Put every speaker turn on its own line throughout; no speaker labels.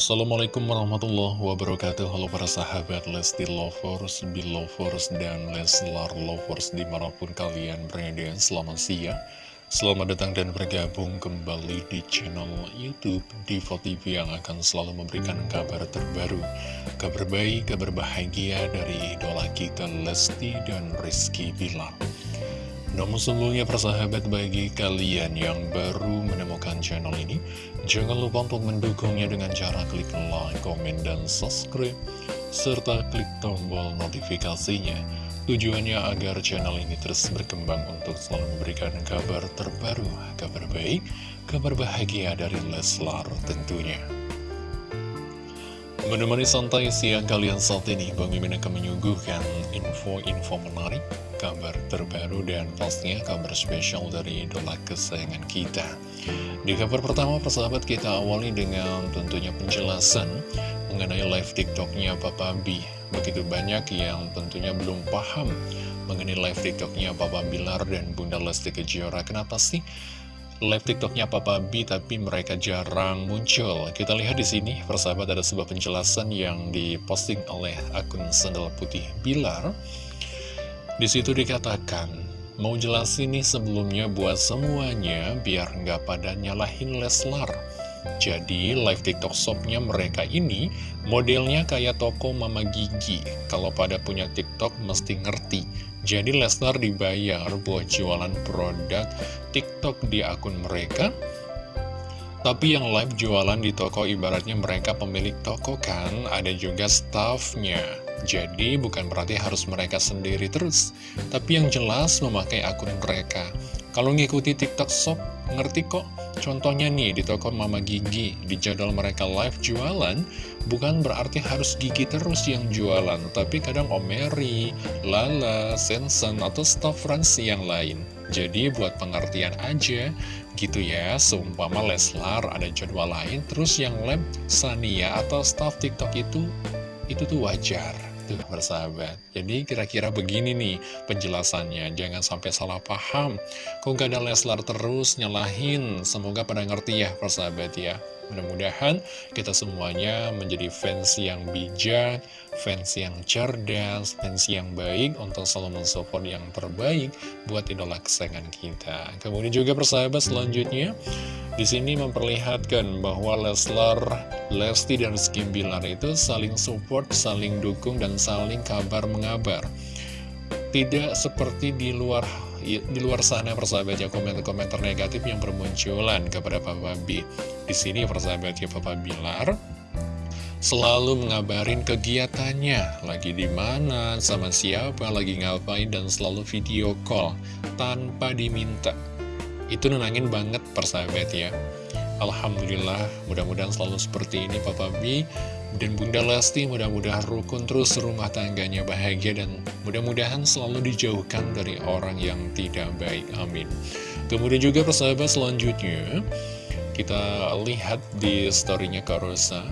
Assalamualaikum warahmatullahi wabarakatuh. Halo para sahabat Lesti Lovers, Belovers, dan Leslar Lovers di mana pun kalian berada. Selamat siang. Selamat datang dan bergabung kembali di channel Youtube Diva TV yang akan selalu memberikan kabar terbaru Kabar baik, kabar bahagia dari idola kita Lesti dan Rizky Bilar namun sebelumnya persahabat bagi kalian yang baru menemukan channel ini Jangan lupa untuk mendukungnya dengan cara klik like, komen, dan subscribe Serta klik tombol notifikasinya. Tujuannya agar channel ini terus berkembang untuk selalu memberikan kabar terbaru Kabar baik, kabar bahagia dari Leslar tentunya Menemani santai siang kalian saat ini, Bang Mimin akan menyuguhkan info-info menarik, kabar terbaru, dan pastinya kabar spesial dari idola kesayangan kita. Di kabar pertama, persahabat kita awali dengan tentunya penjelasan mengenai live TikToknya Papa B. Begitu banyak yang tentunya belum paham mengenai live TikToknya Papa Bilar dan Bunda Lesti Kejora. Kenapa sih? Live TikToknya Papa B tapi mereka jarang muncul. Kita lihat di sini, persahabat ada sebuah penjelasan yang diposting oleh akun Sandal Putih Bilar. Di situ dikatakan, mau jelasin nih sebelumnya buat semuanya biar nggak pada nyalahin Leslar. Jadi live TikTok shopnya mereka ini modelnya kayak toko Mama Gigi. Kalau pada punya TikTok mesti ngerti. Jadi Lesnar dibayar buat jualan produk TikTok di akun mereka. Tapi yang live jualan di toko ibaratnya mereka pemilik toko kan, ada juga staffnya. Jadi bukan berarti harus mereka sendiri terus, tapi yang jelas memakai akun mereka. Kalau ngikuti TikTok shop, ngerti kok Contohnya nih, di toko Mama Gigi, di jadwal mereka live jualan, bukan berarti harus Gigi terus yang jualan, tapi kadang Om Mary, Lala, Sensen, atau staff Friends yang lain. Jadi buat pengertian aja, gitu ya, seumpama Leslar ada jadwal lain, terus yang live Sania atau staff TikTok itu, itu tuh wajar. Bersahabat. Jadi kira-kira begini nih penjelasannya. Jangan sampai salah paham. Kok gak ada Leslar terus nyalahin? Semoga pada ngerti ya persahabat ya Mudah-mudahan kita semuanya menjadi fans yang bijak, fans yang cerdas, fans yang baik untuk selalu mensupport yang terbaik buat idola kesayangan kita. Kemudian juga persahabat selanjutnya, di sini memperlihatkan bahwa Leslar, Lesti dan Rizky Bilar itu saling support, saling dukung, dan saling kabar mengabar. Tidak seperti di luar di luar sana persahabat ya komentar-komentar negatif yang bermunculan kepada Papa B. Di sini persahabat ya Papa Bilar selalu mengabarin kegiatannya, lagi di mana, sama siapa, lagi ngapain dan selalu video call tanpa diminta. Itu nenangin banget persahabat ya. Alhamdulillah, mudah-mudahan selalu seperti ini Papa B dan Bunda Lesti mudah-mudahan rukun terus rumah tangganya bahagia dan mudah-mudahan selalu dijauhkan dari orang yang tidak baik. Amin. Kemudian juga persahabat selanjutnya, kita lihat di storynya Karosa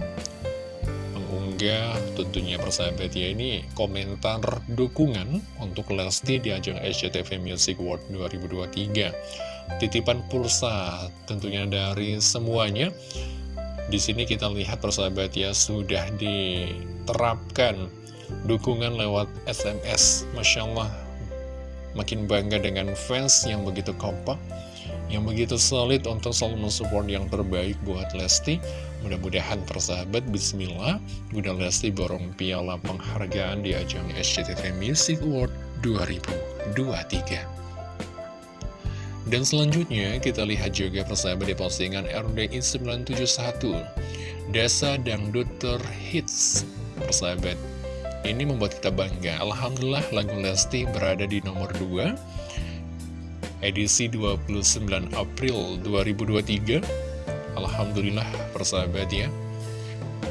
mengunggah tentunya persahabat ya ini komentar dukungan untuk Lesti di ajang SCTV Music World 2023. Titipan pulsa tentunya dari semuanya di sini kita lihat persahabat ya sudah diterapkan dukungan lewat SMS. Masya Allah, makin bangga dengan fans yang begitu kompak, yang begitu solid untuk selalu mensupport yang terbaik buat Lesti. Mudah-mudahan persahabat, Bismillah, Bunda Lesti borong piala penghargaan di ajang SCTV Music Award 2023. Dan selanjutnya kita lihat juga persahabat di postingan RDI 971 Desa Dangdut Terhits Persahabat Ini membuat kita bangga. Alhamdulillah lagu Lesti berada di nomor 2 Edisi 29 April 2023 Alhamdulillah persahabat ya.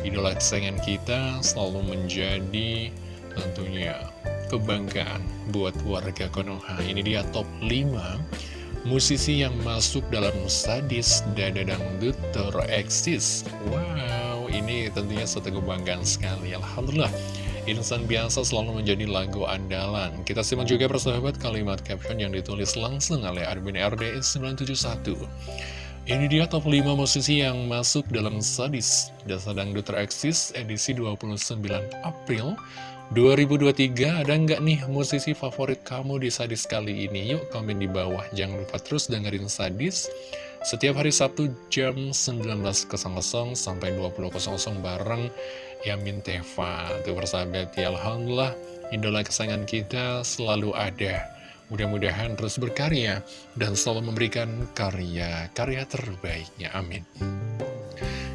Idola kesayangan kita selalu menjadi tentunya kebanggaan buat warga Konoha. Ini dia top 5 Musisi yang masuk dalam sadis dada dangdut tereksis Wow, ini tentunya satu kebanggaan sekali. Alhamdulillah Insan biasa selalu menjadi lagu andalan. Kita simak juga persahabat kalimat caption yang ditulis langsung oleh admin RDS 971 Ini dia top 5 musisi yang masuk dalam sadis Dasa Dangdut tereksis edisi 29 April 2023 Ada nggak nih musisi favorit kamu di sadis kali ini? Yuk komen di bawah Jangan lupa terus dengerin sadis Setiap hari Sabtu jam 19.00 sampai 20.00 bareng Yamin Teva Tuh persahabat ya Alhamdulillah Idola kesayangan kita selalu ada Mudah-mudahan terus berkarya dan selalu memberikan karya-karya terbaiknya. Amin.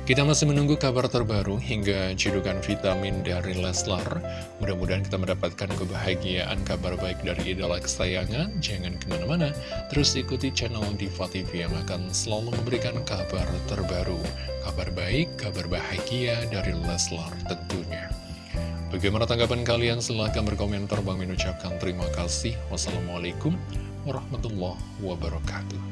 Kita masih menunggu kabar terbaru hingga cedukan vitamin dari Leslar. Mudah-mudahan kita mendapatkan kebahagiaan kabar baik dari idola kesayangan. Jangan ke mana-mana, terus ikuti channel Diva TV yang akan selalu memberikan kabar terbaru. Kabar baik, kabar bahagia dari Leslar tentunya. Bagaimana tanggapan kalian? Silahkan berkomentar. Bang Min ucapkan terima kasih. Wassalamualaikum warahmatullahi wabarakatuh.